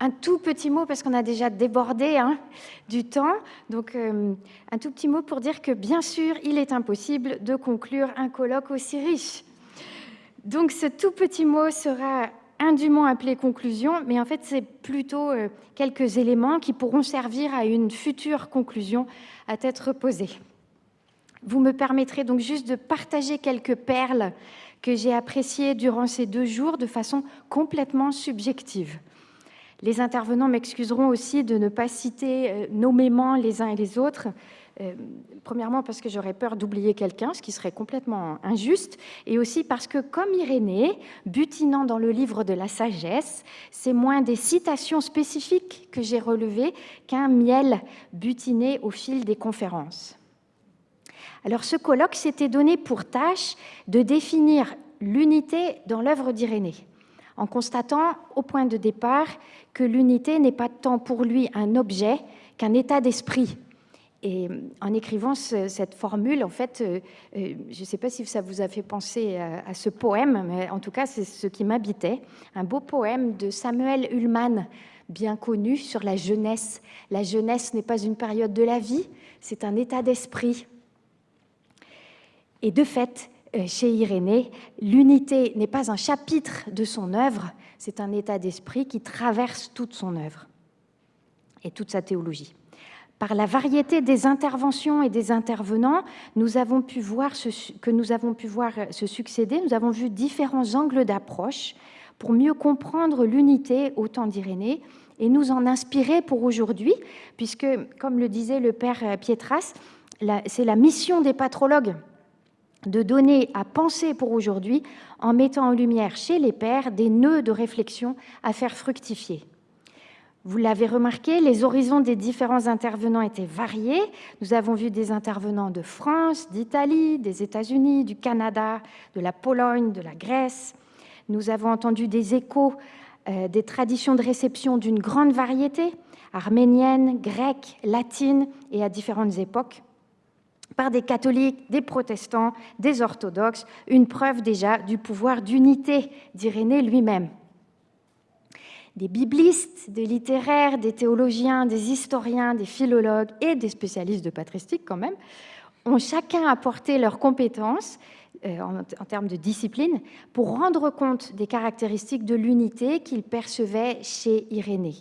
un tout petit mot, parce qu'on a déjà débordé hein, du temps. Donc, euh, un tout petit mot pour dire que, bien sûr, il est impossible de conclure un colloque aussi riche. Donc, ce tout petit mot sera indûment appelé conclusion, mais en fait, c'est plutôt euh, quelques éléments qui pourront servir à une future conclusion à tête reposée. Vous me permettrez donc juste de partager quelques perles que j'ai appréciées durant ces deux jours de façon complètement subjective. Les intervenants m'excuseront aussi de ne pas citer euh, nommément les uns et les autres, euh, premièrement parce que j'aurais peur d'oublier quelqu'un, ce qui serait complètement injuste, et aussi parce que, comme Irénée, butinant dans le livre de la sagesse, c'est moins des citations spécifiques que j'ai relevées qu'un miel butiné au fil des conférences. Alors ce colloque s'était donné pour tâche de définir l'unité dans l'œuvre d'Irénée, en constatant au point de départ que l'unité n'est pas tant pour lui un objet qu'un état d'esprit. Et en écrivant cette formule, en fait, euh, euh, je ne sais pas si ça vous a fait penser à, ce poème, mais en tout cas, c'est ce qui m'habitait. Un beau poème de Samuel Ullmann, bien connu, sur la jeunesse. La jeunesse n'est pas une période de la vie, c'est un état d'esprit. Et de fait, euh, chez Irénée, l'unité n'est pas un chapitre de son œuvre, c'est un état d'esprit qui traverse toute son œuvre et toute sa théologie. Par la variété des interventions et des intervenants, nous avons pu voir que nous avons pu voir se succéder, nous avons vu différents angles d'approche pour mieux comprendre l'unité au temps d'Irénée et nous en inspirer pour aujourd'hui, puisque, comme le disait le père Pietras, c'est la mission des patrologues de donner à penser pour aujourd'hui en mettant en lumière chez les pères des nœuds de réflexion à faire fructifier. Vous l'avez remarqué, les horizons des différents intervenants étaient variés. Nous avons vu des intervenants de France, d'Italie, des États-Unis, du Canada, de la Pologne, de la Grèce. Nous avons entendu des échos euh, des traditions de réception d'une grande variété, arménienne, grecque, latine et à différentes époques par des catholiques, des protestants, des orthodoxes, une preuve déjà du pouvoir d'unité d'Irénée lui-même. Des biblistes, des littéraires, des théologiens, des historiens, des philologues et des spécialistes de patristique quand même, ont chacun apporté leurs compétences euh, en, termes de discipline pour rendre compte des caractéristiques de l'unité qu'ils percevaient chez Irénée.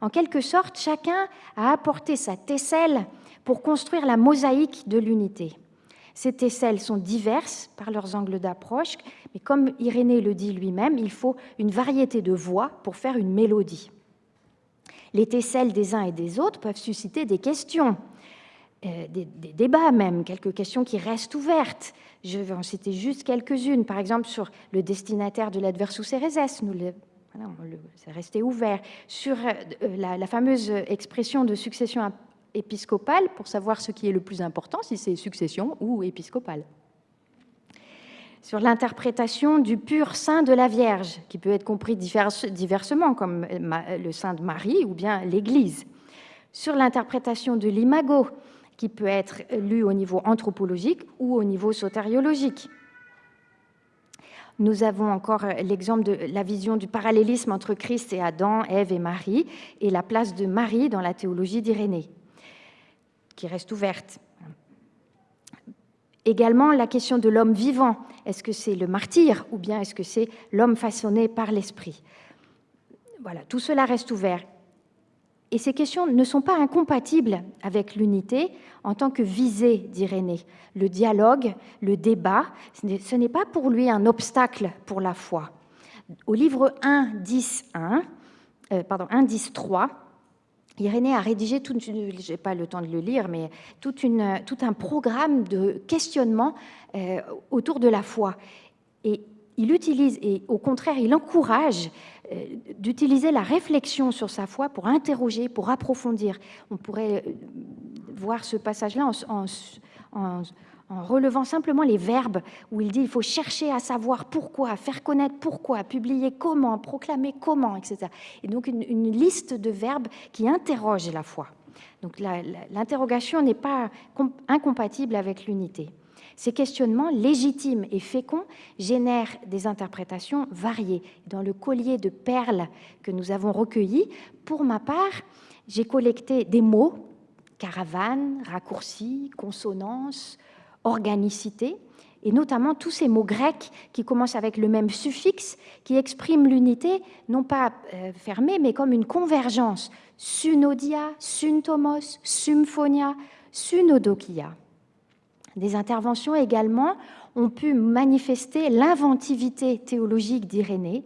En quelque sorte, chacun a apporté sa tesselle pour construire la mosaïque de l'unité. Ces tesselles sont diverses par leurs angles d'approche, mais comme Irénée le dit lui-même, il faut une variété de voix pour faire une mélodie. Les tesselles des uns et des autres peuvent susciter des questions, euh, des, débats même, quelques questions qui restent ouvertes. Je vais en citer juste quelques-unes, par exemple sur le destinataire de l'adversus ereses, nous le, c'est resté ouvert, sur euh, la, fameuse expression de succession épiscopale pour savoir ce qui est le plus important, si c'est succession ou épiscopale. Sur l'interprétation du pur sein de la Vierge, qui peut être compris diversement, comme le sein de Marie ou bien l'Église. Sur l'interprétation de l'imago, qui peut être lu au niveau anthropologique ou au niveau sotériologique. Nous avons encore l'exemple de la vision du parallélisme entre Christ et Adam, Ève et Marie, et la place de Marie dans la théologie d'Irénée reste ouverte. Également la question de l'homme vivant. Est-ce que c'est le martyr ou bien est-ce que c'est l'homme façonné par l'esprit? Voilà, tout cela reste ouvert. Et ces questions ne sont pas incompatibles avec l'unité en tant que visée d'Irénée. Le dialogue, le débat, ce n'est pas pour lui un obstacle pour la foi. Au livre 1, 10, 1, euh, pardon, 1, 10, 3, Irénée a rédigé, je n'ai pas le temps de le lire, mais tout un programme de questionnement euh, autour de la foi. Et il utilise, et au contraire, il encourage euh, d'utiliser la réflexion sur sa foi pour interroger, pour approfondir. On pourrait euh, voir ce passage-là en relevant simplement les verbes où il dit il faut chercher à savoir pourquoi, faire connaître pourquoi, publier comment, proclamer comment, etc. Et donc une, liste de verbes qui interrogent la foi. Donc l'interrogation n'est pas incompatible avec l'unité. Ces questionnements légitimes et féconds génèrent des interprétations variées. Dans le collier de perles que nous avons recueilli, pour ma part, j'ai collecté des mots, caravane, raccourci, consonance, organicité, et notamment tous ces mots grecs qui commencent avec le même suffixe, qui expriment l'unité, non pas euh, fermée, mais comme une convergence. Sunodia, syntomos, symphonia, sunodokia. Des interventions également ont pu manifester l'inventivité théologique d'Irénée.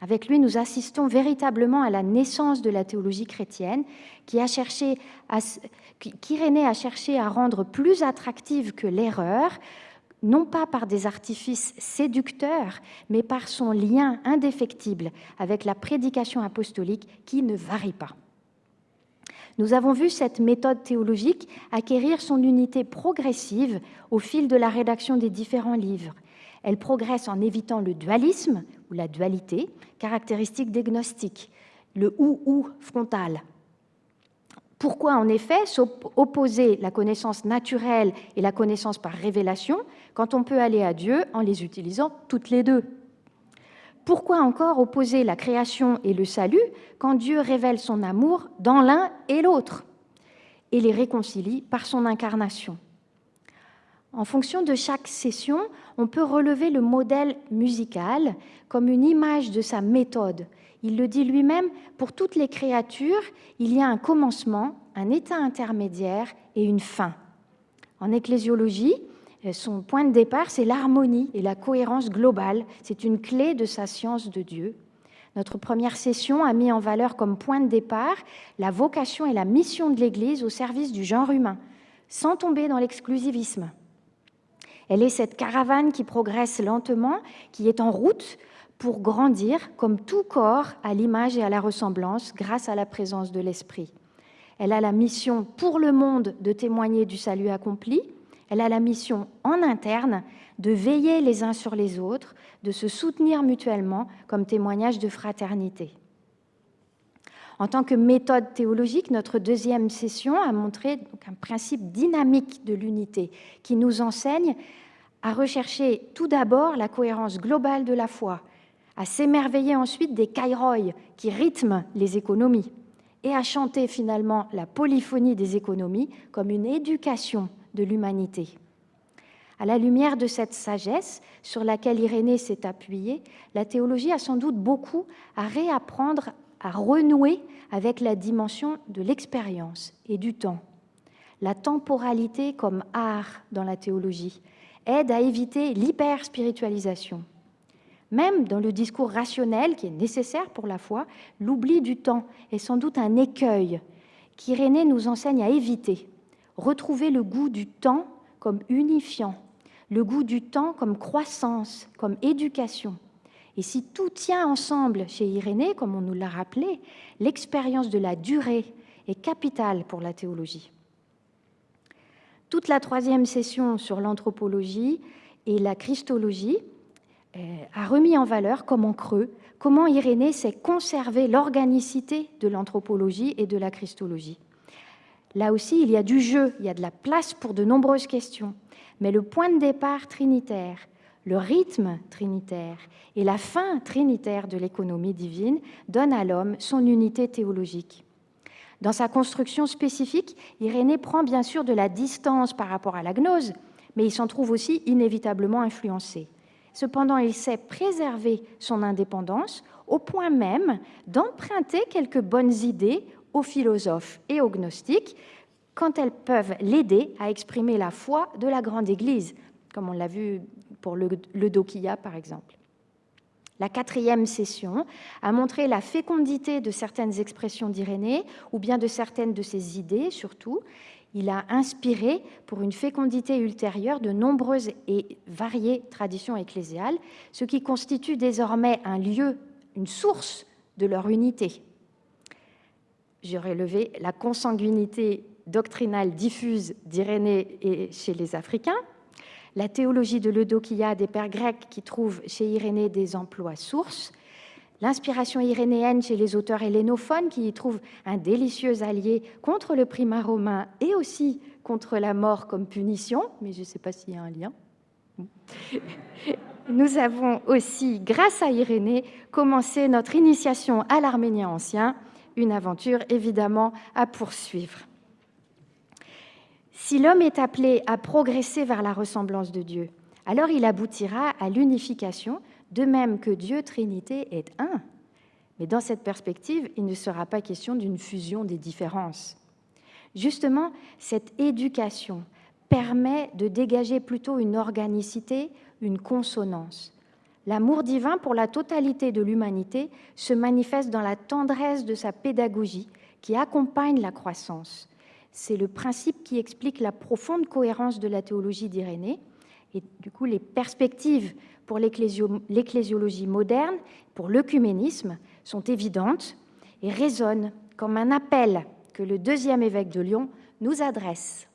Avec lui, nous assistons véritablement à la naissance de la théologie chrétienne, qui qu'Irénée a cherché à rendre plus attractive que l'erreur, non pas par des artifices séducteurs, mais par son lien indéfectible avec la prédication apostolique qui ne varie pas. Nous avons vu cette méthode théologique acquérir son unité progressive au fil de la rédaction des différents livres. Elle progresse en évitant le dualisme ou la dualité, caractéristique des gnostiques, le ou-ou frontal. Pourquoi en effet opposer la connaissance naturelle et la connaissance par révélation quand on peut aller à Dieu en les utilisant toutes les deux? Pourquoi encore opposer la création et le salut quand Dieu révèle son amour dans l'un et l'autre et les réconcilie par son incarnation? En fonction de chaque session, on peut relever le modèle musical comme une image de sa méthode. Il le dit lui-même, pour toutes les créatures, il y a un commencement, un état intermédiaire et une fin. En ecclésiologie, euh, son point de départ, c'est l'harmonie et la cohérence globale. C'est une clé de sa science de Dieu. Notre première session a mis en valeur comme point de départ la vocation et la mission de l'Église au service du genre humain, sans tomber dans l'exclusivisme. Elle est cette caravane qui progresse lentement, qui est en route pour grandir comme tout corps à l'image et à la ressemblance grâce à la présence de l'Esprit. Elle a la mission pour le monde de témoigner du salut accompli, elle a la mission en interne de veiller les uns sur les autres, de se soutenir mutuellement comme témoignage de fraternité. En tant que méthode théologique, notre deuxième session a montré un principe dynamique de l'unité qui nous enseigne à rechercher tout d'abord la cohérence globale de la foi, à s'émerveiller ensuite des kairoi qui rythment les économies et à chanter finalement la polyphonie des économies comme une éducation de l'humanité. À la lumière de cette sagesse sur laquelle Irénée s'est appuyée, la théologie a sans doute beaucoup à réapprendre à renouer avec la dimension de l'expérience et du temps. La temporalité comme art dans la théologie aide à éviter l'hyper-spiritualisation. Même dans le discours rationnel qui est nécessaire pour la foi, l'oubli du temps est sans doute un écueil qu'Irénée nous enseigne à éviter retrouver le goût du temps comme unifiant, le goût du temps comme croissance, comme éducation. Et si tout tient ensemble chez Irénée, comme on nous l'a rappelé, l'expérience de la durée est capitale pour la théologie. Toute la troisième session sur l'anthropologie et la christologie euh, a remis en valeur, comme en creux, comment Irénée sait conserver l'organicité de l'anthropologie et de la christologie. Là aussi, il y a du jeu, il y a de la place pour de nombreuses questions. Mais le point de départ trinitaire, le rythme trinitaire et la fin trinitaire de l'économie divine donnent à l'homme son unité théologique. Dans sa construction spécifique, Irénée prend bien sûr de la distance par rapport à la gnose, mais il s'en trouve aussi inévitablement influencé. Cependant, il sait préserver son indépendance au point même d'emprunter quelques bonnes idées aux philosophes et aux gnostiques quand elles peuvent l'aider à exprimer la foi de la grande Église, comme on l'a vu pour le, le Dokia par exemple. La quatrième session a montré la fécondité de certaines expressions d'Irénée, ou bien de certaines de ses idées surtout. Il a inspiré pour une fécondité ultérieure de nombreuses et variées traditions ecclésiales, ce qui constitue désormais un lieu, une source de leur unité j'aurais levé la consanguinité doctrinale diffuse d'Irénée chez les Africains, la théologie de l'Eudokia des pères grecs qui trouvent chez Irénée des emplois sources, l'inspiration irénéenne chez les auteurs hellénophones qui y trouvent un délicieux allié contre le primat romain et aussi contre la mort comme punition, mais je ne sais pas s'il y a un lien. Nous avons aussi, grâce à Irénée, commencé notre initiation à l'arménien ancien, une aventure évidemment à poursuivre. Si l'homme est appelé à progresser vers la ressemblance de Dieu, alors il aboutira à l'unification, de même que Dieu Trinité est un. Mais dans cette perspective, il ne sera pas question d'une fusion des différences. Justement, cette éducation permet de dégager plutôt une organicité, une consonance. L'amour divin pour la totalité de l'humanité se manifeste dans la tendresse de sa pédagogie qui accompagne la croissance. C'est le principe qui explique la profonde cohérence de la théologie d'Irénée et du coup les perspectives pour l'ecclésiologie moderne, pour l'œcuménisme, sont évidentes et résonnent comme un appel que le deuxième évêque de Lyon nous adresse.